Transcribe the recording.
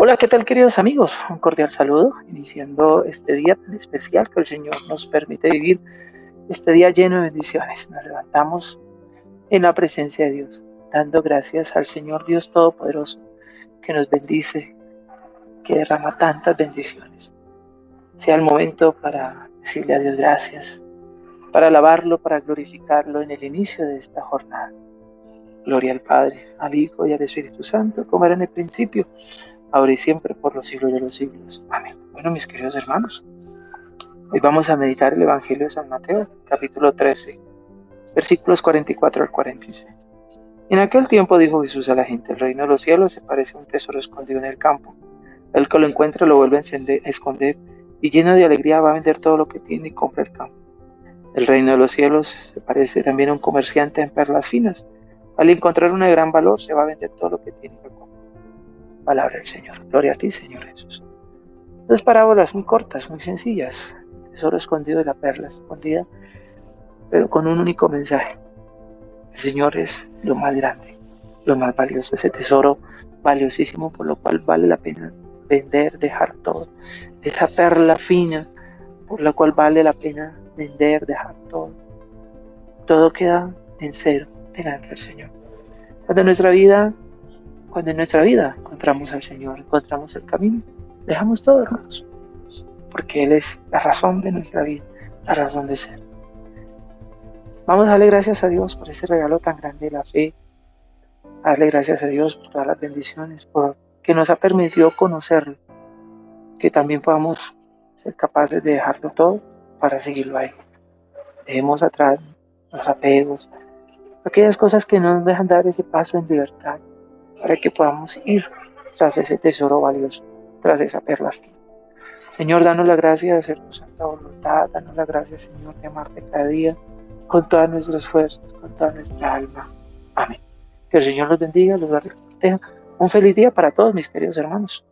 Hola, ¿qué tal queridos amigos? Un cordial saludo, iniciando este día tan especial que el Señor nos permite vivir, este día lleno de bendiciones. Nos levantamos en la presencia de Dios, dando gracias al Señor Dios Todopoderoso, que nos bendice, que derrama tantas bendiciones. Sea el momento para decirle a Dios gracias, para alabarlo, para glorificarlo en el inicio de esta jornada. Gloria al Padre, al Hijo y al Espíritu Santo, como era en el principio, ahora y siempre, por los siglos de los siglos. Amén. Bueno, mis queridos hermanos, hoy vamos a meditar el Evangelio de San Mateo, capítulo 13, versículos 44 al 46. En aquel tiempo dijo Jesús a la gente, el reino de los cielos se parece a un tesoro escondido en el campo. El que lo encuentra lo vuelve a esconder y lleno de alegría va a vender todo lo que tiene y compra el campo. El reino de los cielos se parece también a un comerciante en perlas finas al encontrar un gran valor, se va a vender todo lo que tiene que comprar. Palabra del Señor. Gloria a ti, Señor Jesús. Dos parábolas muy cortas, muy sencillas. tesoro escondido de la perla escondida, pero con un único mensaje. El Señor es lo más grande, lo más valioso, ese tesoro valiosísimo por lo cual vale la pena vender, dejar todo. Esa perla fina por la cual vale la pena vender, dejar todo. Todo queda en cero delante del Señor. Cuando nuestra vida, cuando en nuestra vida encontramos al Señor, encontramos el camino, dejamos todo, hermanos, porque Él es la razón de nuestra vida, la razón de ser. Vamos a darle gracias a Dios por ese regalo tan grande de la fe, darle gracias a Dios por todas las bendiciones, por que nos ha permitido conocerlo, que también podamos ser capaces de dejarlo todo para seguirlo ahí. Dejemos atrás los apegos, aquellas cosas que no nos dejan dar ese paso en libertad, para que podamos ir tras ese tesoro valioso, tras esa perla. Señor, danos la gracia de hacer tu santa voluntad, danos la gracia, Señor, de amarte cada día, con todas nuestras fuerzas, con toda nuestra alma. Amén. Que el Señor los bendiga, los guarde, Un feliz día para todos mis queridos hermanos.